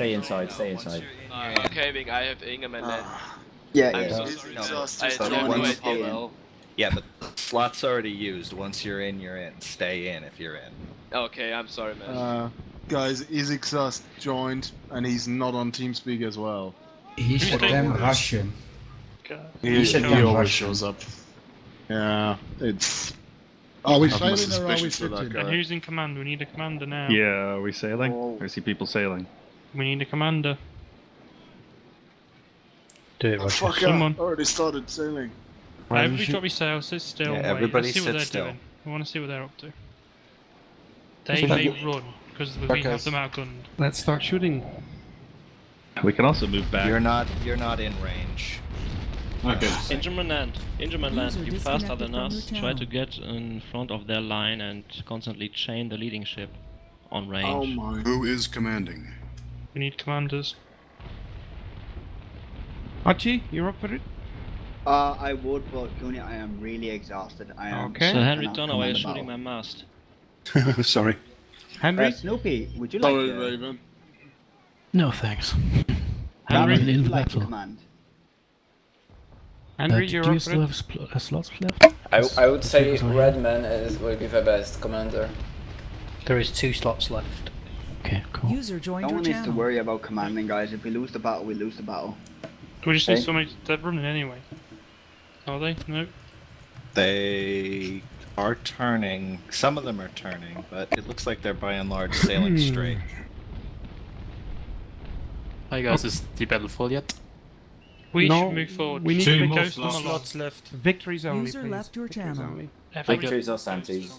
Stay inside, stay inside. Uh, okay, Vic, I have Ingham and then. Yeah, I'm yeah. so He's sorry. exhausted. I so don't know it stay in. well. Yeah, but slot's already used. Once you're in, you're in. Stay in if you're in. Okay, I'm sorry, man. Uh, guys, he's exhaust joined, and he's not on TeamSpeak as well. He's a damn Russian. He, He's a he always Russian. shows up. Yeah, it's. Are we I've sailing or are we suspicions sitting? And who's in command? We need a commander now. Yeah, are we sailing? Oh. I see people sailing. We need a commander. Do it, Oh, fuck Someone- yeah, already started sailing. Why Everybody doesn't drop your sails, sit still, Yeah, wait. everybody Let's see what sit they're still. doing. We want to see what they're up to. They may you- run, because we Okay. have them outgunned. Let's start shooting. We can also move back. You're not. You're not in range. Okay. Ingermanland. Ingerman land. User You faster disconnected than us. Try to get in front of their line and constantly chain the leading ship on range. Oh my. Who is commanding? We need commanders. Archie, you're up for it? Uh, I would, but Goonie, I am really exhausted. I am. Okay. So Henry cannot Donner, why are you command shooting my mast? Sorry. Henry? Uh, Snoopy, would you like Sorry, to, Raven. No thanks. Henry, I'm in would you like to battle. command? Uh, Henry, do you're you up for still it? have spl- uh, slots left? I, I would say Redman is will be the best commander. There is two slots left. Okay, cool. User joined No your one needs to worry about commanding, guys. If we lose the battle, we lose the battle. we just need Okay. somebody. They're running anyway. Are they? No. They are turning. Some of them are turning, but it looks like they're by and large sailing hmm. straight. Hi guys, is the battle full yet? We No, should move forward. we need Should to we make ghost them slots. left. Victories only, User please. left your Victories channel. only. Everybody, Victories or Santis?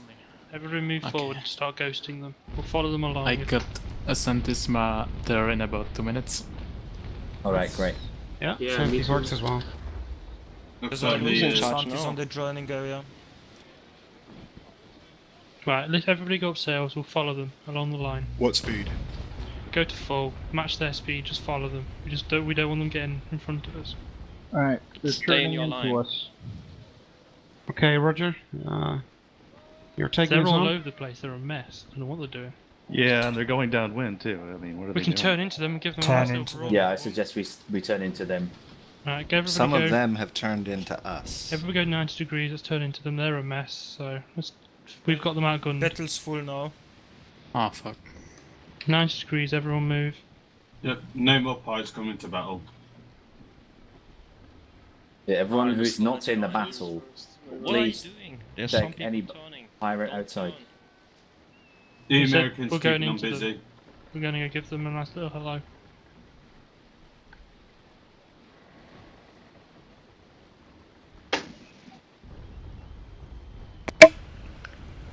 Everybody move Okay. forward and start ghosting them. We'll follow them along. I got a Santissima there in about two minutes. Alright, great. Yeah, Yeah, Santis me works as well. Looks like like the, charge on the joining area. Right, let everybody go up sails. We'll follow them along the line. what speed? Go to full, match their speed, just follow them. We just don't. We don't want them getting in front of us. Alright, they're Stay in turning your into line. us. Okay, Roger. Uh, you're taking They're us all on? over the place. They're a mess. I don't know what they're doing. Yeah, and they're going downwind too. I mean, what are We they can doing? turn into them and give them Turn a nice into little. Yeah, I suggest we, we turn into them. Right, go everybody Some go. of them have turned into us. Everybody go 90 degrees. Let's turn into them. They're a mess. So let's. We've got them outgunned. Battle's full now. Oh fuck. 90 degrees. Everyone move. Yep, no more pies coming to battle. Yeah, everyone who's not in the battle, What Please doing? There's check some people any turning. Pirate outside. The We said Americans we're going keeping on into busy. We're going to go give them a nice little hello.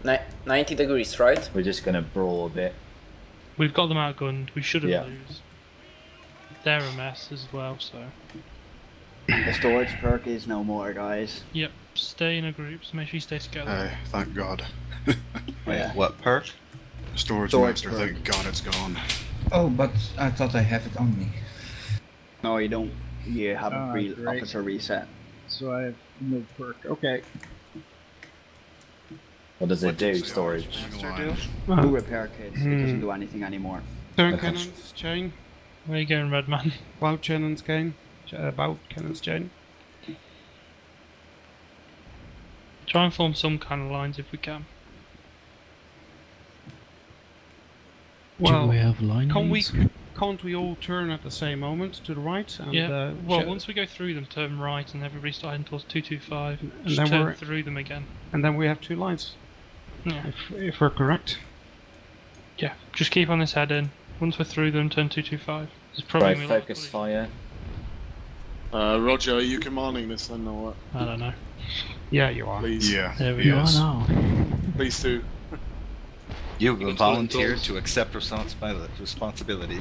Ni- 90 degrees, right? we're just gonna brawl a bit. We've got them outgunned. We shouldn't Yeah. lose. They're a mess as well. So The storage perk is no more, guys. yep. Stay in a group. So make sure you stay together. Oh, thank God. Yeah. What perk? Storage, Storage master, perk. thank God it's gone. Oh, but I thought I have it on me. No, you don't. You have a Ah, free great. officer reset. So I have no perk. Okay. What does it do, Say, oh, storage? it's line. Who repair kits? It Hmm. doesn't do anything anymore. Turn Okay. cannons, chain. Where you going, Redman? Bout cannons, chain. Ch- Uh, bout cannons, chain. Try and form some kind of lines if we can. Do we have line can't we, can't we all turn at the same moment to the right? And, yeah. uh, well, once we go through them, turn right, and everybody's starting towards two two five. And then turn we're- through them again. and then we have two lines, Yeah. if, if we're correct. Yeah. Just keep on this heading. Once we're through them, turn two two five. There's probably Right, gonna be a lot of focus collision. fire. Uh, Roger, are you commanding this then or what? I don't know. Yeah, you are. Please. Yeah. There we You go. are now. Please do. You've can volunteered to accept responsibility. responsibility.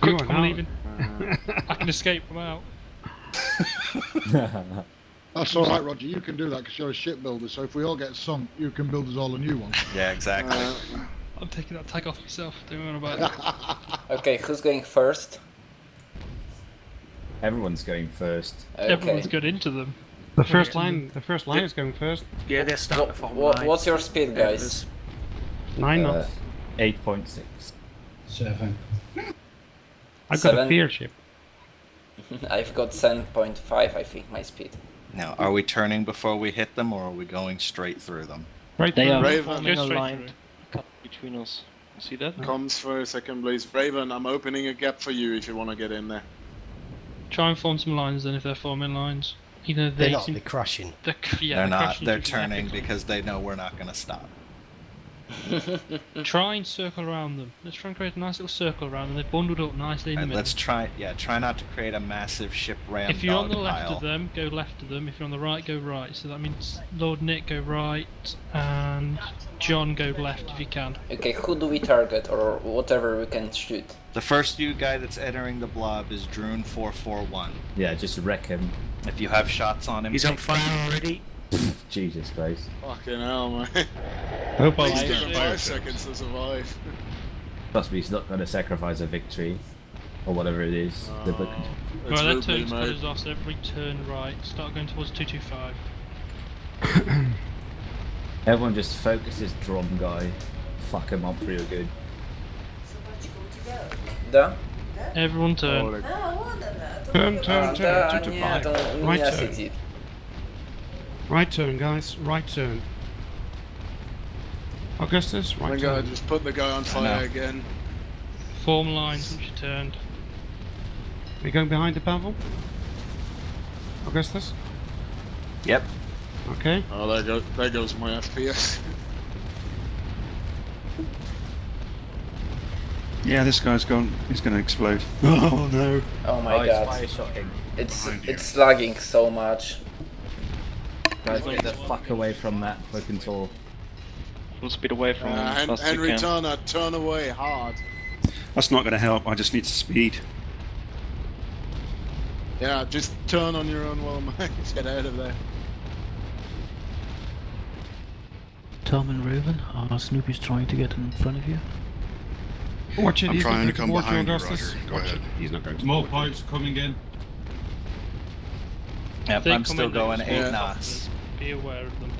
Quick, are I'm now- leaving. I can escape from out. That's alright, Roger. You can do that because you're a shipbuilder. So if we all get sunk, you can build us all a new one. Yeah, exactly. Uh, I'm taking that tag off myself. Don't worry about it. Okay, who's going first? Everyone's going first. Okay. Everyone's got into them. The first line, the first line is going first. Yeah, they're What, what, what's your speed, guys? Nine Uh, knots. 8.6. Seven. I've got a Seven. fear ship. I've got 7.5, I think, my speed. Now, are we turning before we hit them, or are we going straight through them? Right They through. are Raven. forming Go a straight line through. cut between us. See that? Comes for a second, please. Raven, I'm opening a gap for you if you want to get in there. Try and form some lines then if they're forming lines. Either they They're not, seem- they're crashing. they're, yeah, they're not. crashing They're turning because they know we're not going to stop. Lines. Try and circle around them. Let's try and create a nice little circle around them. They're bundled up nicely in the And middle. let's try. Yeah, try not to create a massive ship ram If you're on the left pile. of them, go left of them. If you're on the right, go right. So that means Lord Nick go right and John go left if you can. Okay, who do we target or whatever we can shoot? The first new guy that's entering the blob is Drune four four one. Yeah, just wreck him. If you have shots on him, He's on fire already. Jesus Christ. Fucking hell, man. Hope Please I give him five seconds to survive. Trust me, he's not going to sacrifice a victory. Or whatever it is. Uh, the book- It's right, that Ruby, turns mate. off, so everybody turn right. Start going towards 225. Everyone just focus this drum guy. Fuck him up real good. Da? Everyone turn. Oh, like- Turn, turn, turn. Two to nie, five. to u Right turn. Right turn, guys. Right turn. Augustus, My right god, turn. just put the guy on fire again. Form lines once you turned. Are you going behind the Pavel? Augustus? Yep. Okay. Oh, there goes, there goes my FPS. Yeah, this guy's gone. He's going to explode. Oh no. Oh my oh, he's god. fire shotting. It's it's lagging so much. Guys, get the fuck away from that fucking tour. Full speed away from Uh, them as Hen- fast as you Henry can. Turner, turn away hard. That's not going to help. I just need speed. Yeah, just turn on your own will, mate. Get out of there. Tom and Raven, are Snoopy's trying to get in front of you? Watch it. I'm trying to come towards you, behind you, Augustus. Roger. Go Watch ahead. it. He's not going to More towards you. pipes coming in. Yep. I'm still going eight Yeah. knots. Be aware of them.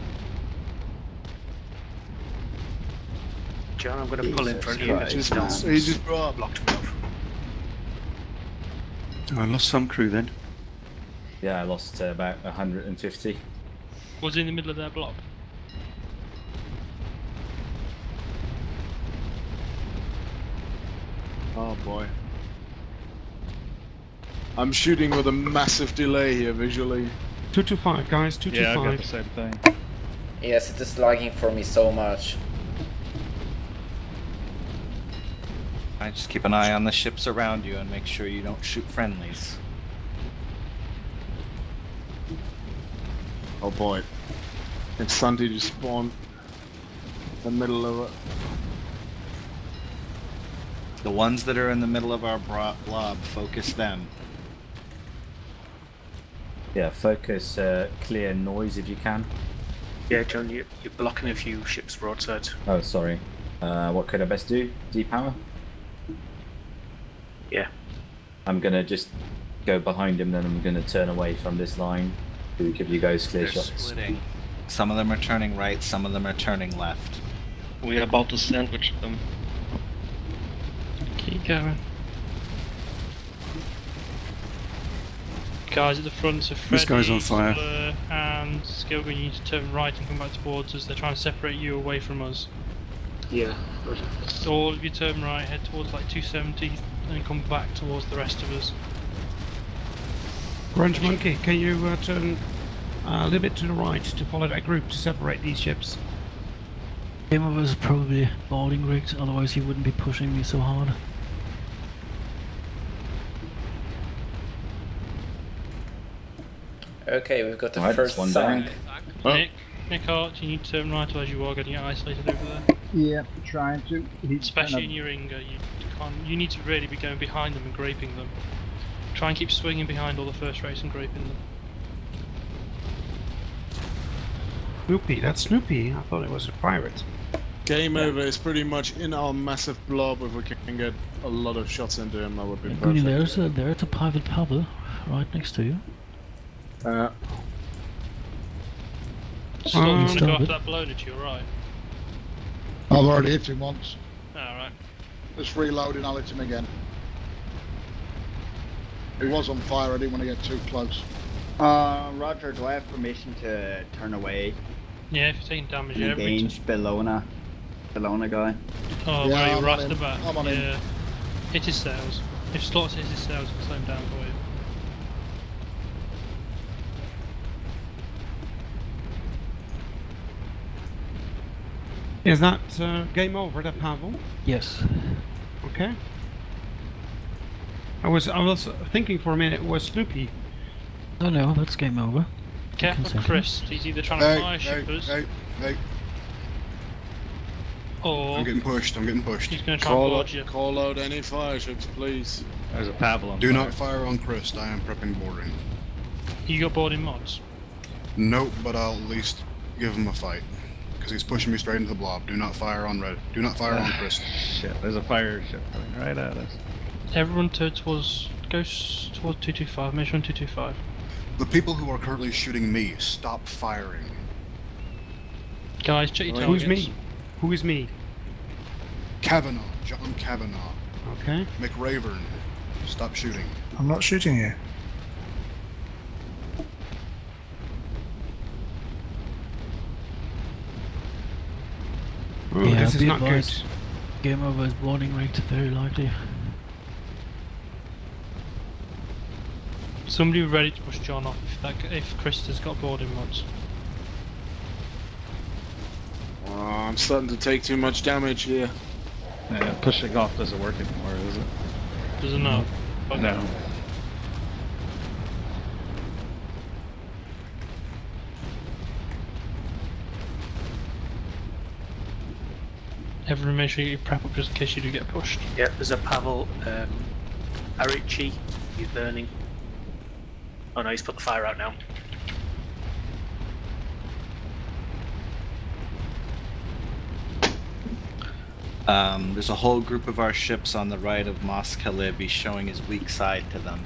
John, I'm going to pull in front of you. Christ. Just, he just dropped. blocked me off. I lost some crew then. Yeah, I lost uh, about 150. Was in the middle of their block. Oh boy. I'm shooting with a massive delay here visually. Two to five, guys. Two Yeah, to I got five. the same thing. Yes, it is lagging for me so much. I just keep an eye on the ships around you and make sure you don't shoot friendlies. Oh boy. It's Santi just spawned. The middle of it. The ones that are in the middle of our blob, focus them. Yeah, focus uh, clear noise if you can. Yeah, John, you, you're blocking a few ships broadside. Oh, sorry. Uh, what could I best do? Depower? Yeah. I'm gonna just go behind him, then I'm gonna turn away from this line to give you guys clear They're shots. splitting. Some of them are turning right, some of them are turning left. We're about to sandwich them. Keep going. Guys at the front, so Freddy, This guy's on fire. Blur, and Skilgun, you need to turn right and come back towards us. They're trying to separate you away from us. Yeah. All of you turn right, head towards like 270, and come back towards the rest of us. Grunge Monkey, can you uh, turn uh, a little bit to the right to follow that group to separate these ships? Him of us probably boarding rigs, otherwise he wouldn't be pushing me so hard. Okay, we've got the Alright, first that's one sunk. down. Nick, Nick Hart, you need to turn right, otherwise you are getting isolated over there. Yeah, trying to. He's Especially in your Inga, you can't. You need to really be going behind them and graping them. Try and keep swinging behind all the first race and graping them. Snoopy, that's Snoopy. I thought it was a pirate. Game over is pretty much in our massive blob. If we can get a lot of shots into him, that would be Goody, perfect. there's a, there's a private Pavel right next to you. Uh, Stop Um, trying to go after that blow to your right. I've already hit him once. Alright. Just reloading, I'll hit him again. He was on fire. I didn't want to get too close. Uh, Roger, do I have permission to turn away? Yeah, if you're taking damage, yeah, every t- Engage Bellona. Bellona guy. Oh, Yeah, where are you I'm right at the him. back? I'm on him. yeah. Hit his sails. If slots hits his sails, it'll slow him down for you. Is that uh, game over, that Pavel? Yes. Okay. I was I was thinking for a minute it was Snoopy. Oh no, that's game over. Careful, Chris. He's either trying to Hey, fire hey, shippers hey, hey. or I'm getting pushed. I'm getting pushed. he's going to try Call board out, you. call out any fire ships, please. There's a Pavel on Do fire. not fire on Chris. I am prepping boarding. You got boarding mods. Nope, but I'll at least give him a fight. Because he's pushing me straight into the blob. Do not fire on red. Do not fire on ah, Chris. Shit, there's a fire ship coming right at us. Everyone turn towards goes towards two two five. Measure on two two five. The people who are currently shooting me, stop firing. Guys, check your targets. Who's me? Who is me? Kavanaugh, John Kavanaugh, Okay. McRavern, stop shooting. I'm not shooting you. Oh, yeah, this is be not good. Game over is boarding rate, very likely. Somebody ready to push John off if that if Chris has got boarding mods. Oh, I'm starting to take too much damage here. Yeah, pushing off doesn't work anymore, is it? Does it not? Okay. No. Everyone make sure you prep up just in case you do get pushed. Yeah, there's a Pavel um, Arichi. He's burning. Oh no, he's put the fire out now. Um, there's a whole group of our ships on the right of Mos Khalib. He's showing his weak side to them.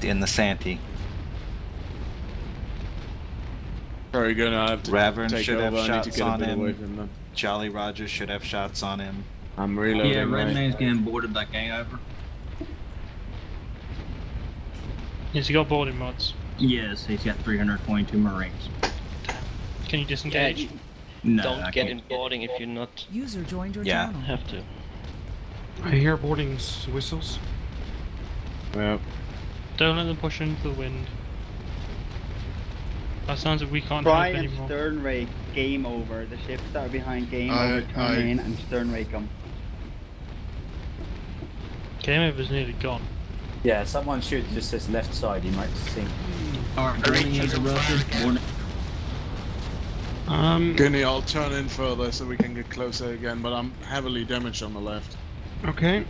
In the Santee. Very good. I have to Ravern take should have over. I shots get on him. Jolly Roger should have shots on him. I'm reloading. Yeah, right? Redman's getting boarded by gang over. Yes, he got boarding mods. Yes, he's got 322 Marines. Can you disengage? No, Don't I get can't in boarding if you're not User joined your Yeah. channel. have to. I hear boarding whistles. Yep. Don't let them push into the wind. That sounds like we can't Try help and anymore. stern rake game over. The ships that are behind game I- over turn I- in and stern rake them. Game over's nearly gone. Yeah, someone shoot just this left side. He might sink. Alright, boarding interrupted. Boarding. Um. Gunny, I'll turn in further so we can get closer again, but I'm heavily damaged on the left. Okay.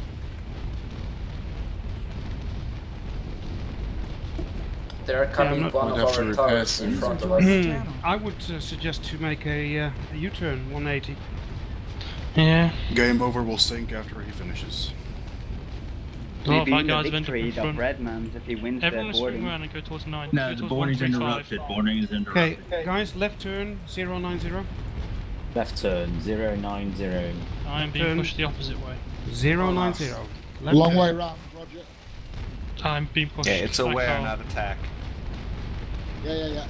They're coming not- one of our towers in front of us. Hmm. I would uh, suggest to make a, uh, a U-turn 180. Yeah. Game over will sink after he finishes. A lot of Maybe our the guys have ended up victory in of front. Redmans if he wins Everyone the is swing boarding. around and go towards 9. No, go the towards boarding's interrupted. Boarding is interrupted. Okay, guys, left turn 090. Left turn, 090. I am being Turn. pushed the opposite way. 090. Left Long turn. way round, Roger. I'm being pushed. Yeah, it's I aware, not attack. Yeah, yeah, yeah.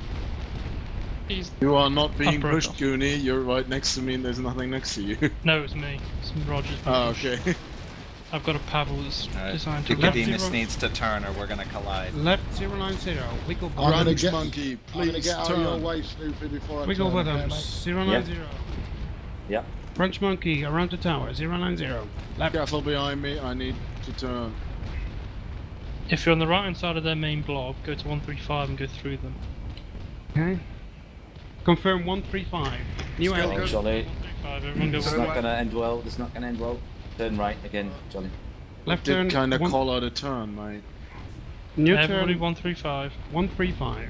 He's... You are not being pushed, off. Goonie. You're right next to me and there's nothing next to you. No, it's me. It's Roger's ah, being oh, okay. I've got a paddle that's Alright. designed to Nicodemus zero. needs to turn or we're gonna collide. Left 090. Wiggle I'm bottom. gonna get, monkey, I'm gonna please get out of your turn. way, Snoopy, before I Wiggle turn. okay, bottoms. mate? 090. Yep. French monkey around the tower. 090. Left. Careful behind me. I need to turn. If you're on the right hand side of their main blob, go to 135 and go through them. Okay. Confirm 135. New angle. Jolly. 135, everyone go This is not gonna end well. This is not gonna end well. Turn right again, Jolly. Left Did turn. kind of one- call out a turn, mate. New Everybody turn 135. 135.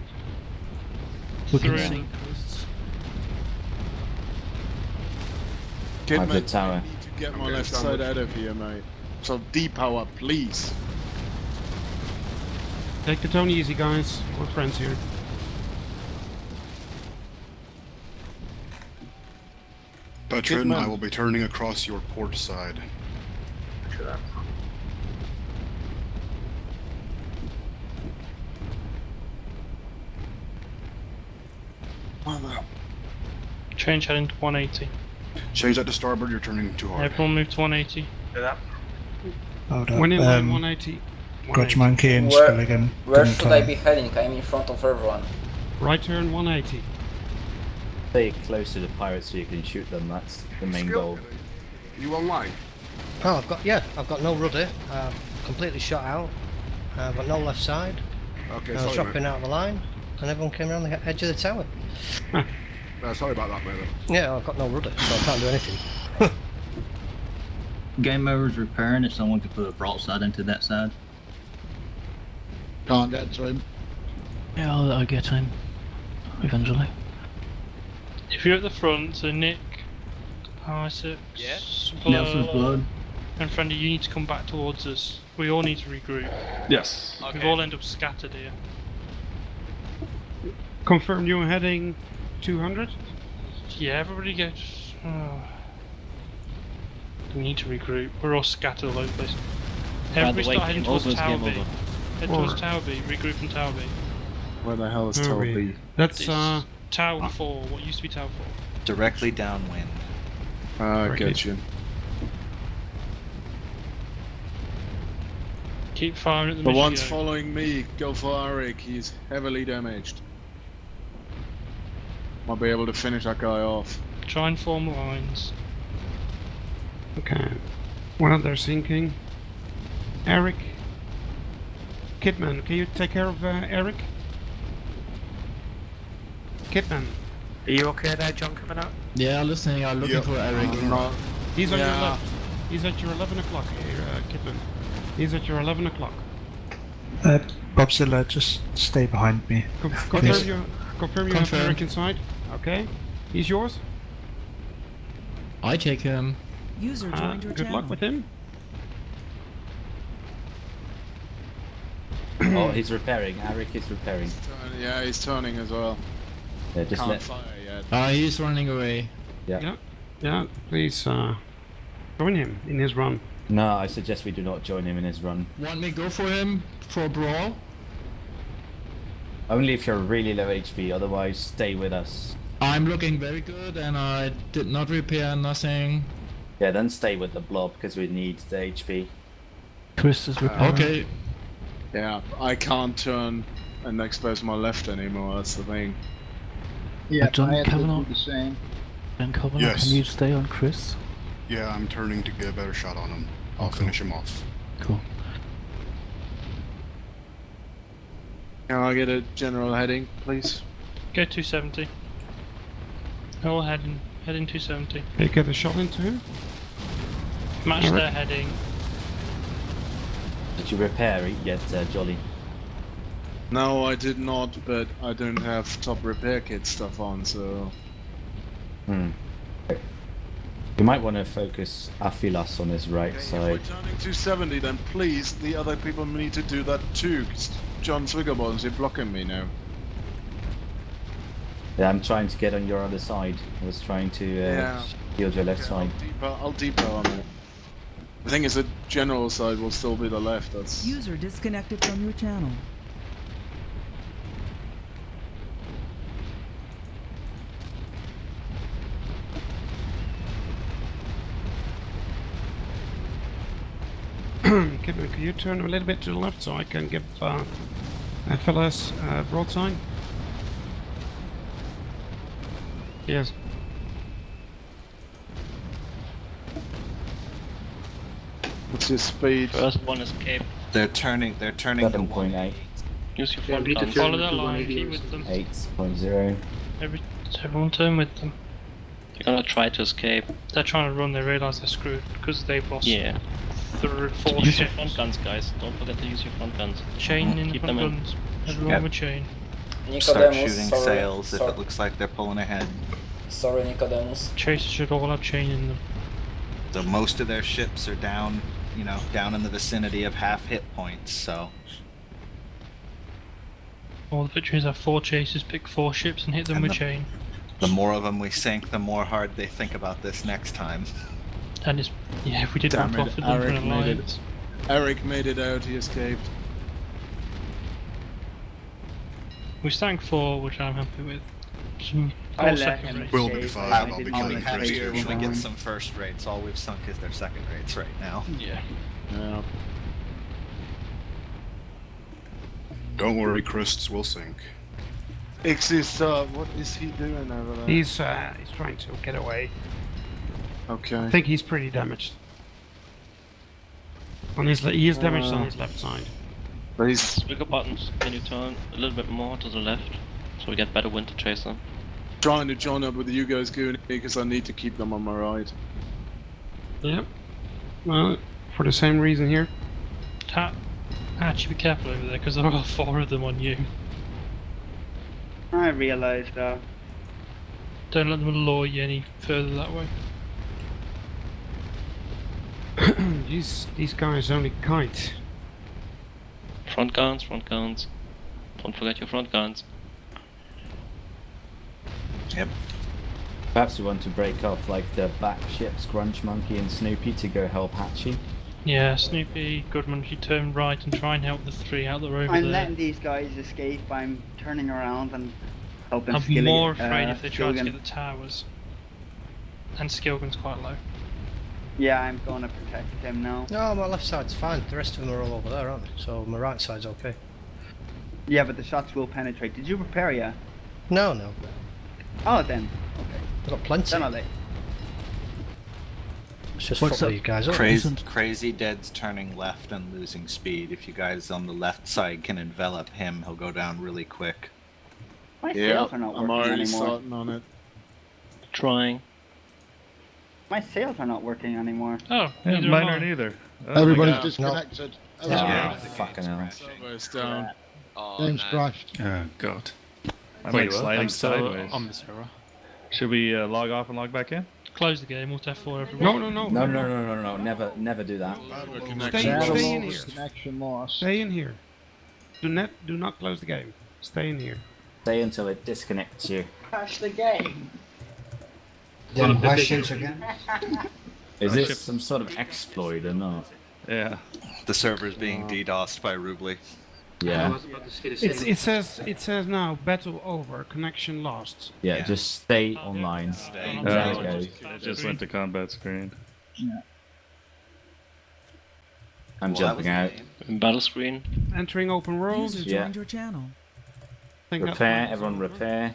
We can Through sink them. I've the tower. I need to get my left side out of here, mate. So depower, please. Take the tone easy, guys. We're friends here. Veteran, I will be turning across your port side. Change heading to 180. Change that to starboard, you're turning too hard. Everyone move to 180. Do that. Hold up, When in um, 180. Grudge Monkey and Where, Skulligan. where didn't, should I be heading? I'm in front of everyone. Right turn 180. Stay close to the pirates so you can shoot them. That's the main goal. You online? Oh, I've got yeah, I've got no rudder. Uh, completely shot out. Uh, I've got no left side. Okay, I was sorry, dropping mate. out of the line, and everyone came around the edge of the tower. Uh, sorry about that, mate. Yeah, I've got no rudder, so I can't do anything. Game over is repairing if someone could put a broadside into that side. Can't get to him. Yeah, I'll, I'll get him. Eventually. If you're at the front, so Nick, Isaac, Yeah? Nelson's blood. and Friendly, you need to come back towards us. We all need to regroup. Yes. We've all end up scattered here. Confirm you're heading 200. Yeah, everybody gets. Oh. We need to regroup. We're all scattered all over the place. Everybody start heading towards over Tower B. over. Head towards Tower B. Regroup from Tower B. Where the hell is Where Tower we? B? That's It's uh. Tower 4, what used to be Tower 4. Directly downwind. Ah, I Right. get you. Keep firing at the The mission ones following me, go for Eric. He's heavily damaged. Might be able to finish that guy off. Try and form lines. Okay. Well, they're sinking. Eric. Kidman, can you take care of uh, Eric? Kidman. Are you okay there, John, coming out? Yeah, I'm listening. I'm looking Yep. for Eric. No, He's on your Yeah. left. He's at your 11 o'clock here, uh, Kidman. He's at your 11 o'clock. Uh, Bobzilla, just stay behind me. Com- Yes. confirm you confirm you have Eric inside. Okay. He's yours. I take him. User Uh, your good channel. luck with him. Oh, he's repairing. Eric is repairing. turn- yeah, he's turning as well. Yeah, just Can't let. fire yet. Ah, he's running away. Yeah. Yeah. Yeah. Please uh, join him in his run. No, I suggest we do not join him in his run. Want me go for him for a brawl? Only if you're really low HP. Otherwise, stay with us. I'm looking very good, and I did not repair nothing. Yeah, then stay with the blob because we need the HP. Chris is repairing. Okay. Yeah, I can't turn and expose my left anymore. That's the thing. Yeah, John I had to Kavanagh? the same. Ben Covenant, Yes. can you stay on Chris? Yeah, I'm turning to get a better shot on him. I'll Okay. finish him off. Cool. Can I get a general heading, please? Go 270. All heading, heading 270. Can you get a shot into him? Match Alright. their heading. Did you repair it yet, uh, Jolly? No, I did not, but I don't have top repair kit stuff on, so. Hmm. You might want to focus Aphilas on his right If side. we're turning 270, then please, the other people need to do that too, John Swigglebones is blocking me now. Yeah, I'm trying to get on your other side. I was trying to uh, Yeah. shield your left Okay, side. I'll depot, I'll depot on it. The thing is, the general side will still be the left. That's User disconnected from your channel. Kidman, can you turn a little bit to the left so I can give uh, FLS uh, broadside? Yes. What's your speed? First one escape. They're turning. They're turning to Seven point eight. Use your front we need guns. Follow to that line, keep with them. Eight point zero. Every, everyone turn with them. You're gonna try to escape. They're trying to run, they realise they're screwed because they've lost Yeah. three, four use your front guns, guys. Don't forget to use your front guns. Chain in Keep front them in. guns. Everyone Yep. with chain. Start shooting sorry, sails if it looks like they're pulling ahead. sorry, Nicodemus. Chasers should all have chain in them. So most of their ships are down, you know, down in the vicinity of half hit points. So All the victories have four chasers, pick four ships and hit them And with the- chain. the more of them we sink, the more hard they think about this next time. And it's, yeah, if we did Damn want to it, offer them for Eric an made it. Eric made it out. He escaped. We sank four, which I'm happy with. Some I more let second him rates. Will be fine, I I'll be I'll killing be even happy Chris when we get some first rates. All we've sunk is their second rates right now. Yeah. Yeah. Don't worry, Chris, we'll sink. Ixis, uh, what is he doing over there? He's uh, he's trying to get away. Okay. I think he's pretty damaged. On his, le- he is damaged on Uh, his left side. But he's Trigger buttons, can you turn a little bit more to the left so we get better wind to chase them? trying to join up with you guys, Goonie, because I need to keep them on my ride. Yep. Well, for the same reason here. Ta- Actually, be careful over there because there are four of them on you. I realise that. Uh, Don't let them lure you any further that way. these these guys only kite. Front guns, front guns. Don't forget your front guns. Yep. Perhaps we want to break off like the back ships, Grunch Monkey and Snoopy, to go help Hatchie. Yeah, Snoopy, Goodman, monkey, turn right and try and help the three out that are over I'm there. letting these guys escape. I'm turning around and helping I'm Skilly, more afraid uh, if they try to get the towers. And Skilgan's quite low. Yeah, I'm going to protect him now. No, my left side's fine. The rest of them are all over there, aren't they? So my right side's okay. Yeah, but the shots will penetrate. Did you prepare yet? No, no. Oh, then. Okay. I've got plenty. Then I'll let Let's just What's fuck up? these guys up. Crazy, crazy Dead's turning left and losing speed. If you guys on the left side can envelop him, he'll go down really quick. My Yeah, sails are not I'm working already anymore. starting on it. Trying. My sails are not working anymore. Oh, Yeah, mine aren't either. Oh, Everybody's God. disconnected. Yeah, oh. Everybody's- fucking hell. Servo's down. Oh, Game's nice. crashed. Oh god. I Wait, might what? I'm still sideways. on the server. Should we uh, log off and log back in? Close the game, Alt F4 everyone. No, no, no. No, no, no, no, no, never, never do that. Stay, stay in here. Connection loss. Stay in here. Do not do not close the game. Stay in here. Stay until it disconnects you. Crash the game. Any questions again? Is Oh, this some sort of exploit or not? Yeah. The server's being DDoSed by Rubly. Yeah. It's, it says it says now battle over, connection lost. Yeah, just stay online. Stay. Uh, it goes. just went to combat screen. I'm Well, jumping out. In battle screen. Entering open world. User Yeah. joined your channel. Think Repair, one's everyone over. repair.